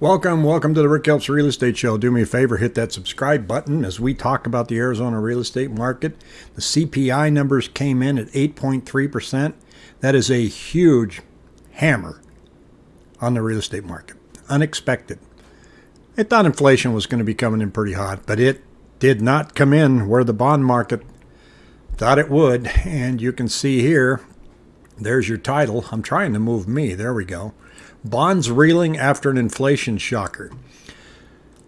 Welcome, welcome to the Rick Helps Real Estate Show. Do me a favor, hit that subscribe button as we talk about the Arizona real estate market. The CPI numbers came in at 8.3%. That is a huge hammer on the real estate market. Unexpected. I thought inflation was going to be coming in pretty hot, but it did not come in where the bond market thought it would. And you can see here, there's your title. I'm trying to move me. There we go. Bonds reeling after an inflation shocker.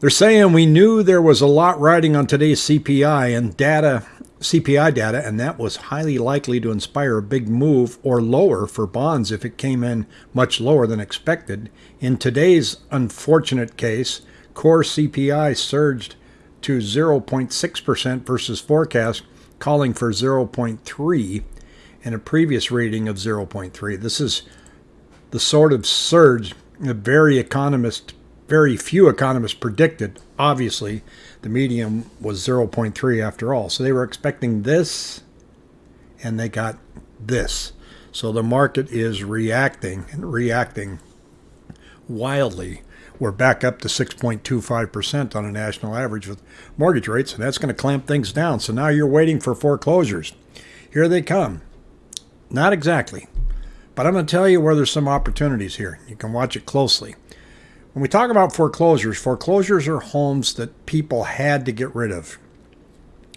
They're saying we knew there was a lot riding on today's CPI and data, CPI data, and that was highly likely to inspire a big move or lower for bonds if it came in much lower than expected. In today's unfortunate case, core CPI surged to 0.6% versus forecast calling for 0.3 and a previous reading of 0.3. This is the sort of surge that very economist, very few economists predicted. Obviously, the medium was 0.3 after all. So they were expecting this, and they got this. So the market is reacting and reacting wildly. We're back up to 6.25% on a national average with mortgage rates, and that's going to clamp things down. So now you're waiting for foreclosures. Here they come. Not exactly. But I'm going to tell you where there's some opportunities here. You can watch it closely. When we talk about foreclosures, foreclosures are homes that people had to get rid of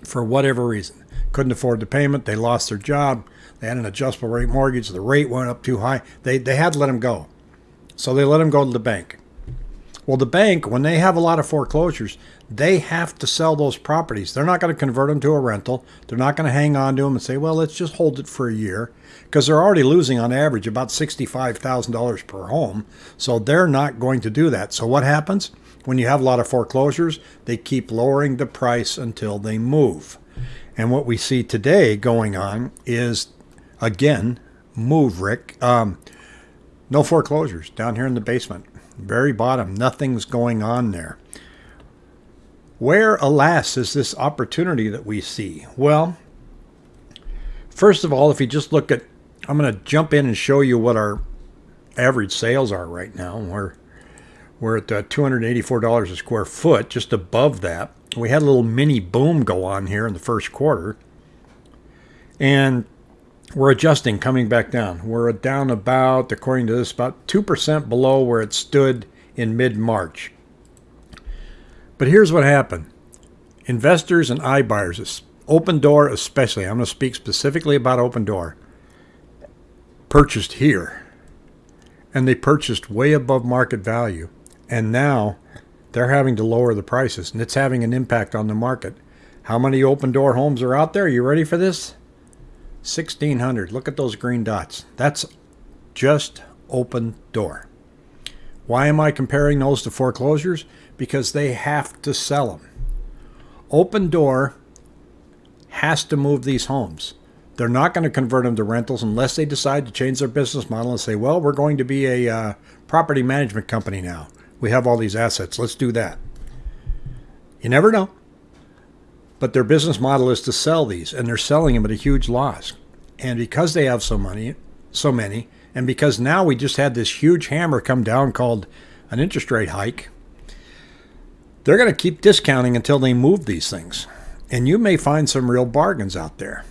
for whatever reason. Couldn't afford the payment, they lost their job, they had an adjustable rate mortgage, the rate went up too high. They, they had to let them go. So they let them go to the bank. Well, the bank, when they have a lot of foreclosures, they have to sell those properties. They're not going to convert them to a rental. They're not going to hang on to them and say, well, let's just hold it for a year because they're already losing on average about $65,000 per home. So they're not going to do that. So what happens? When you have a lot of foreclosures, they keep lowering the price until they move. And what we see today going on is, again, move, Rick. Um, no foreclosures down here in the basement very bottom. Nothing's going on there. Where, alas, is this opportunity that we see? Well, first of all, if you just look at, I'm going to jump in and show you what our average sales are right now. We're we're at uh, $284 a square foot, just above that. We had a little mini boom go on here in the first quarter. And we're adjusting, coming back down. We're down about, according to this, about 2% below where it stood in mid March. But here's what happened investors and iBuyers, Opendoor especially, I'm going to speak specifically about Opendoor, purchased here. And they purchased way above market value. And now they're having to lower the prices, and it's having an impact on the market. How many Opendoor homes are out there? Are you ready for this? 1600. Look at those green dots. That's just open door. Why am I comparing those to foreclosures? Because they have to sell them. Opendoor has to move these homes. They're not going to convert them to rentals unless they decide to change their business model and say, well, we're going to be a uh, property management company now. We have all these assets. Let's do that. You never know. But their business model is to sell these, and they're selling them at a huge loss. And because they have so many, so many, and because now we just had this huge hammer come down called an interest rate hike, they're going to keep discounting until they move these things. And you may find some real bargains out there.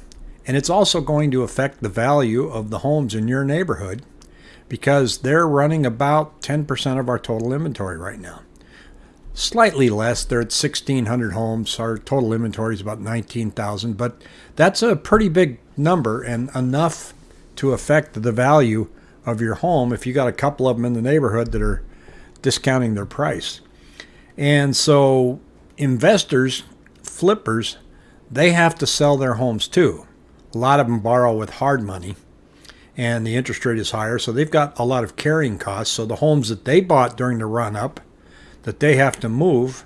And it's also going to affect the value of the homes in your neighborhood because they're running about 10% of our total inventory right now slightly less. They're at 1,600 homes. Our total inventory is about 19,000, but that's a pretty big number and enough to affect the value of your home if you got a couple of them in the neighborhood that are discounting their price. And so investors, flippers, they have to sell their homes too. A lot of them borrow with hard money and the interest rate is higher, so they've got a lot of carrying costs. So the homes that they bought during the run up that they have to move,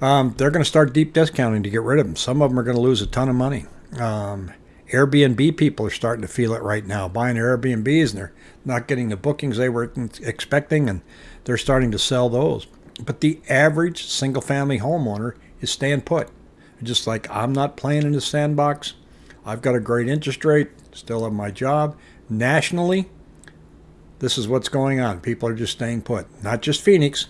um, they're going to start deep discounting to get rid of them. Some of them are going to lose a ton of money. Um, Airbnb people are starting to feel it right now, buying Airbnbs and they're not getting the bookings they were expecting, and they're starting to sell those. But the average single family homeowner is staying put. Just like I'm not playing in the sandbox. I've got a great interest rate, still have my job. Nationally, this is what's going on. People are just staying put. Not just Phoenix,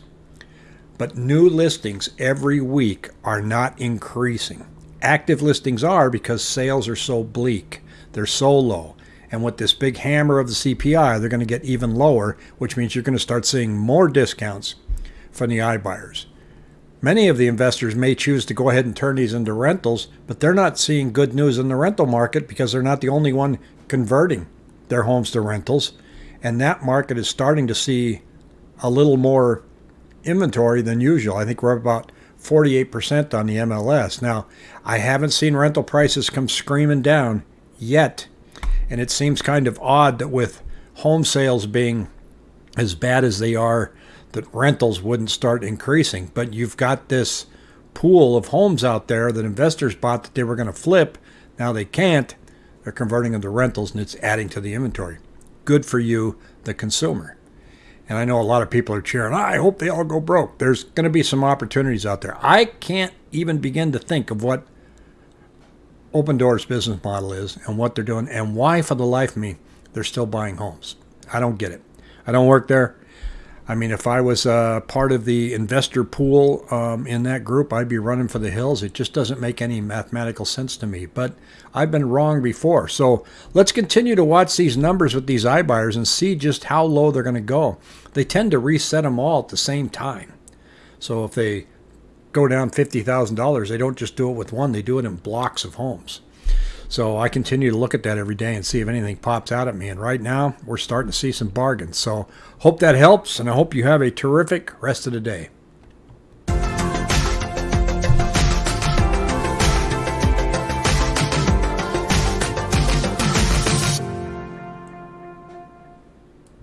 but new listings every week are not increasing. Active listings are because sales are so bleak, they're so low. And with this big hammer of the CPI, they're going to get even lower, which means you're going to start seeing more discounts from the iBuyers. Many of the investors may choose to go ahead and turn these into rentals, but they're not seeing good news in the rental market because they're not the only one converting their homes to rentals. And that market is starting to see a little more inventory than usual. I think we're about 48% on the MLS. Now, I haven't seen rental prices come screaming down yet. And it seems kind of odd that with home sales being as bad as they are, that rentals wouldn't start increasing. But you've got this pool of homes out there that investors bought that they were going to flip. Now they can't. They're converting them to rentals and it's adding to the inventory. Good for you, the consumer. And I know a lot of people are cheering, I hope they all go broke. There's going to be some opportunities out there. I can't even begin to think of what Opendoor's business model is and what they're doing and why, for the life of me, they're still buying homes. I don't get it. I don't work there. I mean, if I was uh, part of the investor pool um, in that group, I'd be running for the hills. It just doesn't make any mathematical sense to me. But I've been wrong before. So let's continue to watch these numbers with these iBuyers and see just how low they're going to go. They tend to reset them all at the same time. So if they go down $50,000, they don't just do it with one, they do it in blocks of homes. So I continue to look at that every day and see if anything pops out at me. And right now, we're starting to see some bargains. So hope that helps, and I hope you have a terrific rest of the day.